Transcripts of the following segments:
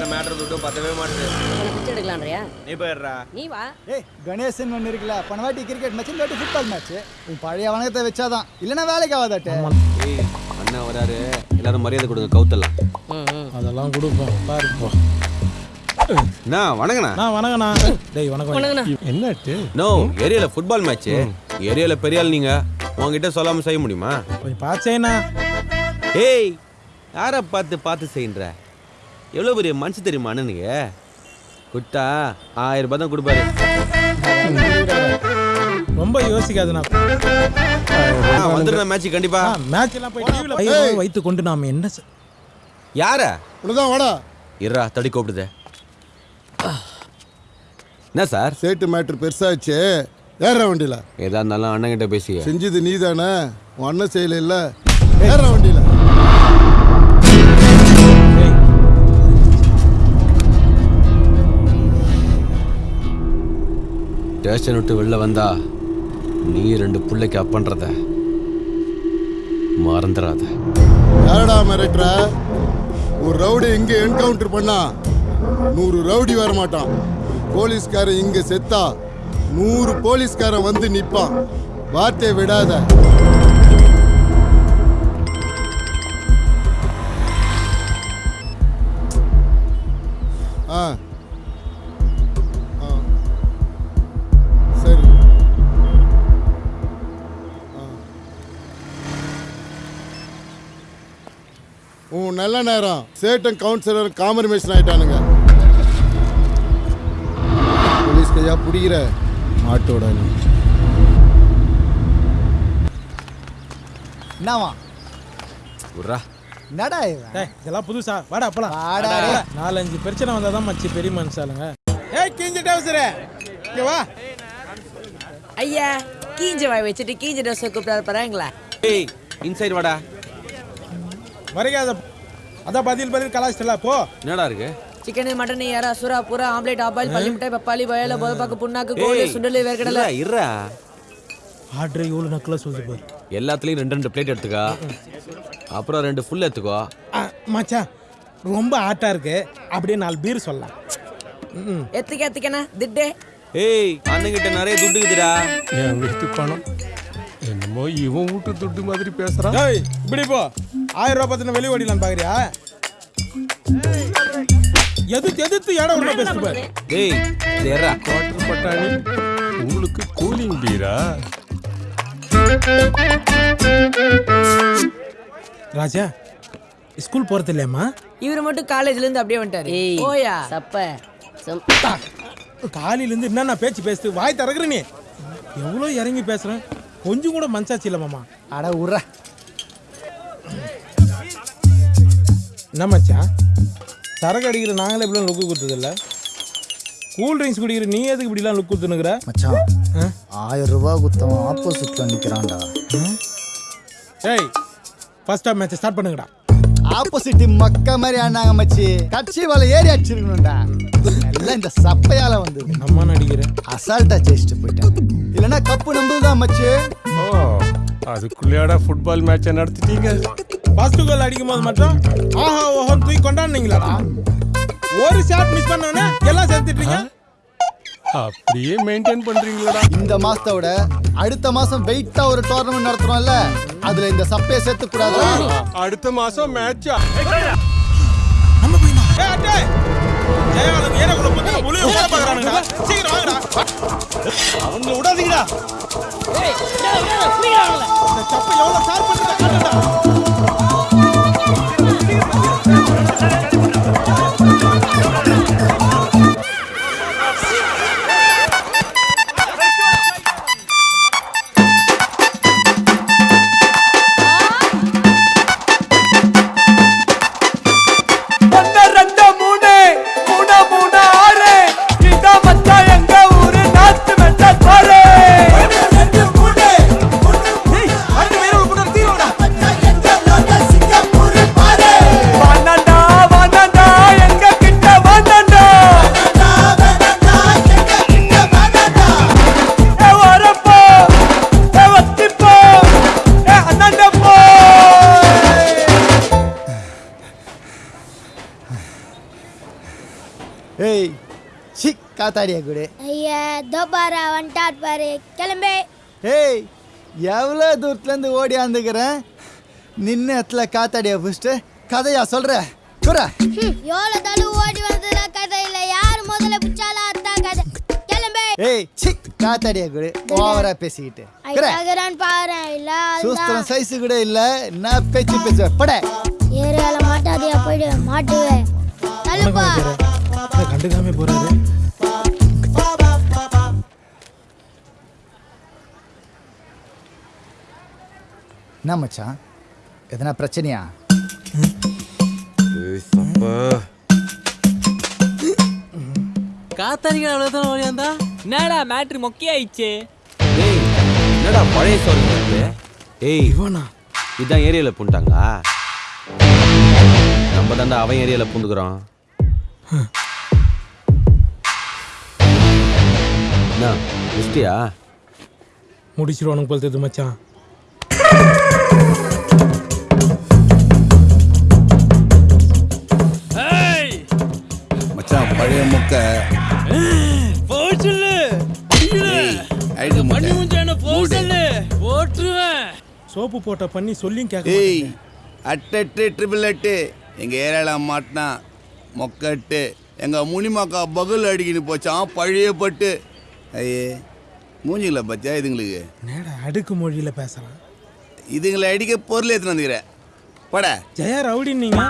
இருக்கிற மேட்டர் துட்டும் பத்தவே மாட்டேது. உனக்கு பிச்சை எடுக்கலான்றியா நீ போயிடுறா. நீ வா. ஏய் கணேசன் ஒன்று இருக்குல்ல போன வாட்டி கிரிக்கெட் மேட்ச் இந்த வாட்டி ஃபுட்பால் மேட்ச் உன் பழைய வணக்கத்தை வச்சாதான். இல்லைன்னா வேலைக்கு ஆகாதாட்டே. ஏய் அண்ணா வராரு. எல்லாரும் மரியாதை கொடுங்க கவுத்தலாம் அதெல்லாம் கொடுப்போம். பாருப்போம் அண்ணா வணங்கண்ணா நான் வணக்கண்ணா. டேய் வணக்கம். வணக்கண்ணா. என்னாச்சு? நோ ஏரியால ஃபுட்பால் மேட்ச் ஏரியால பெரிய ஆள் நீங்க. உங்ககிட்ட சொல்லாம செய்ய முடியுமா? கொஞ்சம் பாச்சேண்ணா ஏய் யாரை பார்த்து பார்த்து செய்யுன்ற? எவ்வளோ பெரிய மனுஷன் தெரியுமா அண்ணனுக்கு? குட்டா ஆயிரம் ரூபாய் தான் கொடுப்பாரு. ரொம்ப யோசிக்காதுண்ணா வந்துடுறேன் மேட்ச் கண்டிப்பா. மேட்ச் எல்லாம் போய். டிவியில் வைத்து கொண்டு நாம என்ன செ- யார? இவ்வளோதான் வாடா. இருடா தடி கூப்பிடுது. என்ன சார்? சேட்டு மேட்ரு பெருசாச்சு. ஏற வண்டியில. ஏதா இருந்தாலும் அண்ணன் கிட்ட பேசி செஞ்சது நீ தானே உன் அண்ணன் செய்யல ஸ்டேஷன் விட்டு வெளில வந்தா நீ ரெண்டு பிள்ளைக்கு அப்பன்றத மறந்துடாத யாரடா மிரட்டுற? ஒரு ரவுடி இங்க என்கவுண்டர் பண்ணா நூறு ரவுடி வர மாட்டான். போலீஸ்காரன் இங்க செத்தா நூறு போலீஸ்காரன் வந்து நிற்பான் வார்த்தையை விடாத. உன் நல்ல நேரம். சேட்டன் கவுன்சிலர் காம்பர்மேஷன் ஆயிட்டானுங்க. போலீஸ் கையா புடிக்கிற மாட்டோட என்னவா இவன் டேய் இதெல்லாம் புதுசா. வாடா போலாம். நாலஞ்சு பிரச்சனை வந்தாதான் மச்சி பெரிய மனுஷாலுங்க ஏய் கிஞ்சி டவுசரே இங்க வா. ஐயா கீஞ்ச வாய் வச்சுட்டு கீஞ்ச ட்ரெஸ் கூப்பிட்டாரு பாருங்களா ஏய் இன்சைட் வாடா. வரைக்காத அதான் பதில் பதில் கலாச்சிட்டல போ. என்னடா இருக்கு? சிக்கன் மட்டன் யாரா சுறா புறா ஆம்லேட் ஆபாயில் பள்ளி மிட்டாய் பப்பாளி வயல போதப்பாக்கு புண்ணாக்கு கோழி சுண்டல் வேர்க்கடலை. இருடா, இருடா. ஆர்டர் எவ்வளோ நக்கலாக சொல்லுது பாரு. எல்லாத்துலயும் ரெண்டு ரெண்டு பிளேட் எடுத்துக்கோ. அப்புறம் ரெண்டு ஃபுல் எடுத்துக்கோ. ஆ, மச்சான் ரொம்ப ஆட்டா இருக்கு. அப்படியே நாலு பீர் சொல்லலாம். ம் எத்துக்க எத்துக்கண்ணா திட்டே. ஏய் அண்ணங்கிட்ட நிறைய துட்டு இருக்குதுடா. என் வீட்டு பணம் என்னமோ இவன் வீட்டு துட்டு மாதிரி பேசுறான். ஏய் இப்படி போ. ஆயிரம் ரூபாய் பத்தின வெளி ஓடிலாம் பாக்குறியா? எதிர்த்து எதிர்த்து இடம் உள்ள பேசுது பாரு ஏய் தேர்றா குவார்டர் பட்டாணி உங்களுக்கு கூலிங் பீரா ராஜா ஸ்கூல் போறது இல்லையாம்மா இவர் மட்டும் காலேஜ்ல இருந்து அப்படியே வந்துட்டாரு. ஓயா சப்ப. காலையில இருந்து என்னென்ன பேச்சு பேசுது? வாய் திறக்குற நீ. எவ்வளோ இறங்கி பேசுறேன் கொஞ்சம் கூட மனசாச்சு இல்லை மாமா. அட உர்ற. என்ன மச்சான் சரக்கு அடிக்கிற நாங்களே இப்படிலாம் லுக்கு கொடுத்ததில்ல கூல் ட்ரிங்க்ஸ் குடிக்கிற நீ எதுக்கு இப்படிலாம் லுக் கொடுத்துனுக்குற மச்சான் ஆயிரம் ரூபாய் குத்தவன் ஆப்போசிட்ல நிக்கிறான்டா ஏய் ஃபர்ஸ்ட் ஆஃப் மேட்ச் ஸ்டார்ட் பண்ணுங்கடா. ஆப்போசிட் மக்க மாதிரி ஆனாங்க மச்சி. கட்சி வலை ஏறி அடிச்சிருக்கணும்டா. எல்லாம் இந்த சப்பையால வந்தது. நம்ம நடிக்கிறேன் அசால்ட்டா ஜெயிச்சுட்டு போயிட்டேன். இல்லைன்னா கப்பு நம்புதுதான் மச்சி. ஓ அதுக்குள்ளேயாடா ஃபுட்பால் மேட்சை நடத்திட்டீங்க? ஃபர்ஸ்ட் கோல் அடிக்கும் போது மட்டும் ஆஹா ஓஹோன்னு தூக்கி கொண்டாடுனீங்களாடா? ஒரு ஷாட் மிஸ் பண்ணோன்னே எல்லாம் சேர்த்துட்டீங்க. அப்படியே மெயின்டைன் பண்றீங்களடா. இந்த மாசத்தோட அடுத்த மாசம் வெயிட்டா ஒரு டோர்னமெண்ட் நடத்துறோம்ல அதுல இந்த சப்பையை சேர்த்து கூடாது அடுத்த மாசம் மேட்சா நம்ம போயினா ஏய் சி காத்தாடியா கூட ஐயா தோ பாரு வந்துட்டார் பாரு கிளம்பு. ஏய் எவ்வளோ தூரத்துலேருந்து ஓடியாந்துக்கிறேன் நின்ன இடத்துல காத்தாடியா பிடிச்சிட்டு கதையா சொல்கிற குறா. ஹம், எவ்வளவு தடவை ஓடி வந்ததுல கதை இல்ல. யார் முதல்ல பிடிச்சாலும் அதான் கதை. கிளம்பு. ஏய் சி காத்தாடியா கூட ஓவரா பேசிக்கிட்டு. குற. ஐயாகிறான் பாரு இல்ல சூஸ்திரம் சைஸு கூட இல்லை. என்ன பேச்சு பேசுவ பட. ஏரியால மாட்டாதியா போயிடு. மாட்டுவேன் தள்ளுப்பா. கண்டுக்காம போறாரு. என்ன மச்சான்? எதனா பிரச்சனையா? காத்தாடிக்கிற அவ்வளோதான் ஓடியாந்தா என்னடா மேட்ரு மொக்கையாயிடுச்சு. ஏய் என்னடா பழைய சோறு ஏய் இவனா? இதான் ஏரியாவில் பூண்டாங்களா? நம்ம தாண்டா அவன் ஏரியாவில் பூந்துக்கிறோம் என்ன? முடிச்சிட்டியா முடிச்சிருவானுங்க போல தெரியுது மச்சான். மச்சான் பழைய முக்க போச்சுல்லு அழுகு முக்க போட்டுருவேன் சோப்பு போட்ட பண்ணி சொல்லியும் கேட்க ஏய் அட்டெட்டு ட்ரிபிள் எட்டு எங்க ஏரியால மாட்டினா மொக்கட்டு எங்க முனிமாக்கா பகுல் அடிக்கின்னு போச்சான் பழைய பட்டு. ஐயே மூஞ்சிங்களா பச்சா இதுங்களுக்கு? நேடா அடுக்கு மொழியில பேசுறான் இதுங்களை அடிக்க பொருள் எடுத்துன்னு வந்துக்கிறேன் பட. ஜெயா ரவுடி நீங்க?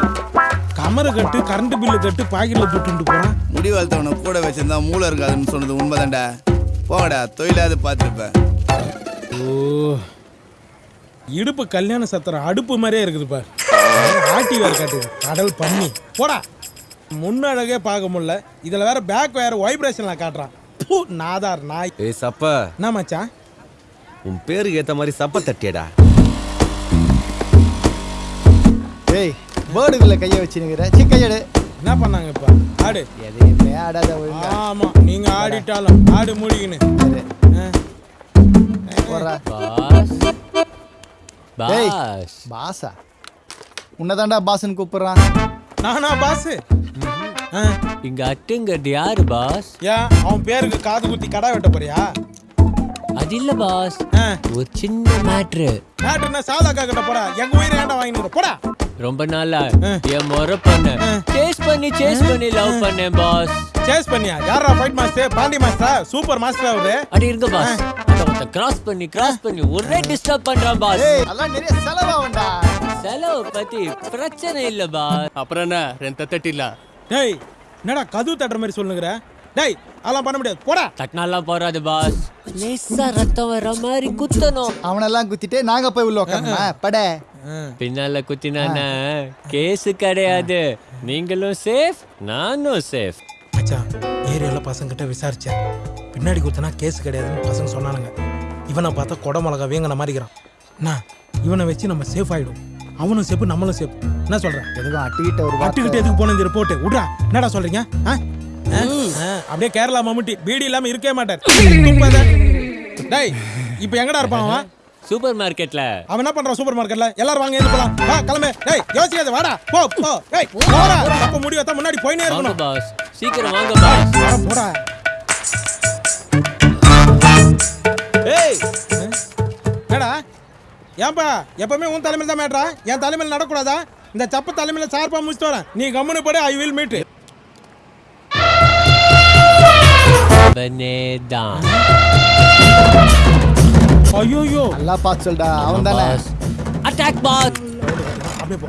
கமரு கட்டு கரண்ட் பில்லு கட்டு பாக்கெட்ல துட்டுண்டு போறான் முடி வளர்த்தவனை கூட வச்சிருந்தா மூளை இருக்காதுன்னு சொன்னது உண்மைதான்டா. போடா தொழிலாவது பார்த்துருப்பேன் ஓ இடுப்பு கல்யாண சத்திரம் அடுப்பு மாதிரியே இருக்குது பார். ஆட்டி வேற காட்டுது. கடல் பண்ணி போடா. முன்னழகே பார்க்க முடியல. இதுல வேற பேக் வேற வைப்ரேஷன்ல காட்டுறான். பூ, நாதார் நாய்? ஏய் சப்ப. என்ன மச்சான் உன் பேருக்கு ஏற்ற மாதிரி சப்ப தட்டியடா. ஏய் பேர்டுக்குள்ள கையை வச்சுனுங்கிற சி கையடு என்ன பண்ணாங்க இப்ப? ஆடு. எதையுமே ஆடாத ஒழுங்கா. ஆமா நீங்க ஆடிட்டாலும் ஆடு மூடிக்கின்னு. ஆ. போடுறா. பாஸ். டேய் பாஸ். பாசா உன்னதாண்டா பாஸ்ன்னு கூப்பிடுறான். நானா பாஸ்? இங்க அட்டுங்கிறது யாரு பாஸ் ஏன் அவன் பேருக்கு காது குத்தி கடை வெட்ட போறியா? அது இல்ல பாஸ் ஆ. ஒரு சின்ன மேட்ரு நாட்டுனா சாதாக்கா கிட்ட போடா. எங்க உயிரை ஏன்டா வாங்கிட்டு போடா. ரொம்ப நாளா என் முறை பண்ண சேஸ் பண்ணி சேஸ் பண்ணி லவ் பண்ணேன் பாஸ் சேஸ் பண்ணியா? யாரா fight master Pandi master super master அவரு. அடி இருங்க பாஸ் அத கிராஸ் பண்ணி கிராஸ் பண்ணி ஒரே டிஸ்டர்ப் பண்றான் பாஸ் அதெல்லாம் நிறைய செலவாகும்டா செலவு பத்தி பிரச்சனை இல்ல பாஸ் அப்புறம் என்ன? ரெண்டு தட்டில டேய் என்னடா கதவு தட்டுற மாதிரி சொல்லுங்கிற? டேய் அதெல்லாம் பண்ண முடியாது. போடா. தட்டினாலாம் போறாது பாஸ் லேசா ரத்தம் வர மாதிரி குத்தணும். அவனெல்லாம் குத்திட்டு நாங்க போய் உள்ள உட்காந்துமா பட. பின்னால குத்தினானா கேஸ் கிடையாது. நீங்களும் சேஃப் நானும் சேஃப் மச்சான் ஏரியால பசங்கிட்ட விசாரிச்சேன். பின்னாடி குத்துனா கேஸ் கிடையாதுன்னு பசங்க சொன்னானுங்க. இவனை பார்த்தா கொடை மிளகா வேங்கின மாதிரிக்கிறான் என்ன இவனை வச்சு நம்ம சேஃப் ஆயிடும். அவனும் சேஃப் நம்மளும் சேஃப் என்ன சொல்ற? எதுவும் அட்டிக்கிட்ட ஒரு அட்டுக்கிட்டு எதுக்கு போன இந்த ரிப்போர்ட் விட்றா. என்னடா சொல்றீங்க? ஆ? ஆ? ஆ, அப்படியே கேரளா மம்முட்டி. பீடி இல்லாம இருக்கவே மாட்டார். டேய் இப்போ எங்கடா இருப்பான் அவன்? சூப்பர் மார்க்கெட்ல அவன் என்ன பண்றான் சூப்பர் மார்க்கெட்ல எல்லாரும் வாங்க எழுந்து போலாம். வா கிளம்பு. டேய் யோசிக்காத வாடா. போ போ. டேய் போடா. அப்ப முடி வத்தா முன்னாடி போயினே இருக்கணும். பாஸ் சீக்கிரம் வாங்க பாஸ் வாடா, போடா. ஏய். ஏடா ஏன்பா எப்பவுமே உன் தலைமையில் தான் மேட்ரா என் தலைமையில் நடக்கூடாதா இந்த சப்ப தலைமையில் சார்பா முடிச்சுட்டு வரேன் நீ கம்முனு போடு ஐ வில் மீட் ஐயோ நல்லா பார்த்து சொல்டா அவன் தானே அட்டாக் பாஸ் அப்படியே போ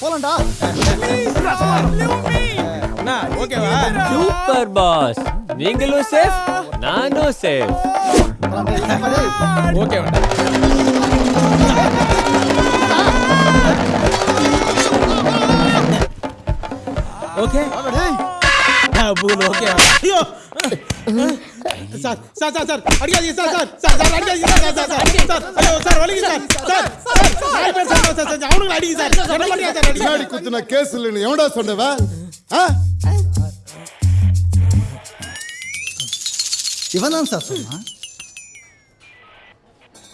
போலாம்டா. ஓகேவா? Super boss. நீங்களும் சேஃப் நானும் safe okay? Okay double okay ஐயோ! சார் சார் சார் சார் அடிக்காதீங்க சார் சார் சார் சார் அடிக்காதீங்க சார் சார் சார் சார் ஐயோ சார் வலிங்க சார் சார் சார் நாலு பேர் சார் சார் சார் அவனுங்களை அடிங்க சார் என்ன பண்ணியா சார் அடிங்க பின்னாடி குத்துன கேஸ் இல்லைன்னு எவன்டா சொன்னவ ஆ இவன் தான் சார் சொன்னான்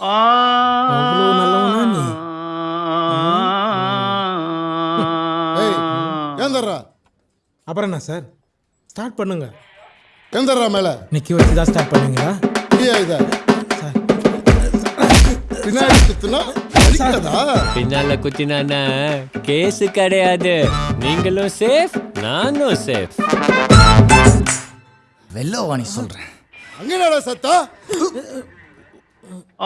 அவ்வளோ நல்லவனா நீ ஏய் ஏந்தர்றா அப்புறம் என்ன சார் ஸ்டார்ட் பண்ணுங்க ஏந்தர்றா மேல. நிக்க வச்சு தான் ஸ்டார்ட் பண்ணுவீங்களா நீயா இத. பின்னாடி குத்துனா அடிக்காதா பின்னால குத்தினானா கேஸ் கிடையாது. நீங்களும் சேஃப் நானும் சேஃப் வெள்ளவாணி சொல்றேன். அங்கடா சத்தா? வணக்கம்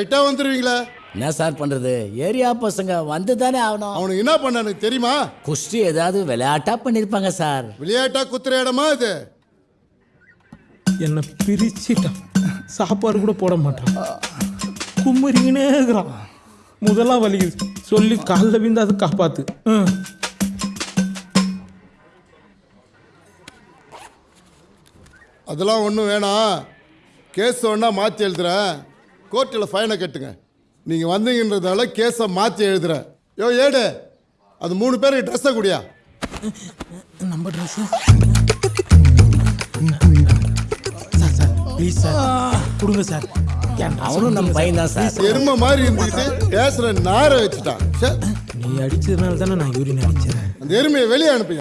கரெக்டா வந்துருவீங்களா. என்ன சார் பண்றது? ஏரியா பசங்க வந்து தானே ஆகணும். அவனுக்கு என்ன பண்ணானு தெரியுமா? குஸ்தி ஏதாவது விளையாட்டா பண்ணிருப்பாங்க சார். விளையாட்டா குத்துற இடமா இது? என்னை பிரிச்சிட்டான். சாப்பாடு கூட போட மாட்டான். கும்மரிங்கனே இருக்கிறான். முதலாம் வலிக்குது சொல்லி காலில் விந்து அது காப்பாத்து. ம். அதெல்லாம் ஒன்றும் வேணாம். கேஸ் ஒன்றா மாற்றி எழுதுறேன். கோர்ட்டில் ஃபைனை கட்டுங்க. நீங்கள் வந்தீங்கன்றதால கேஸை மாற்றி எழுதுறேன். யோ ஏடு. அது மூணு பேருக்கு ட்ரெஸ்ஸை குடியா? நம்ம dress sir sir please sir. கொடுங்க சார். அவனும் நம்ம பையன் தான் சார். எருமை மாதிரி இருந்துக்கிட்டு பேசுகிற நாரை வச்சுட்டான். ச்சே, நீ அடிச்சதுனால தானே நான் யூரின் அடிச்சேன். அந்த எருமையை வெளியே அனுப்பி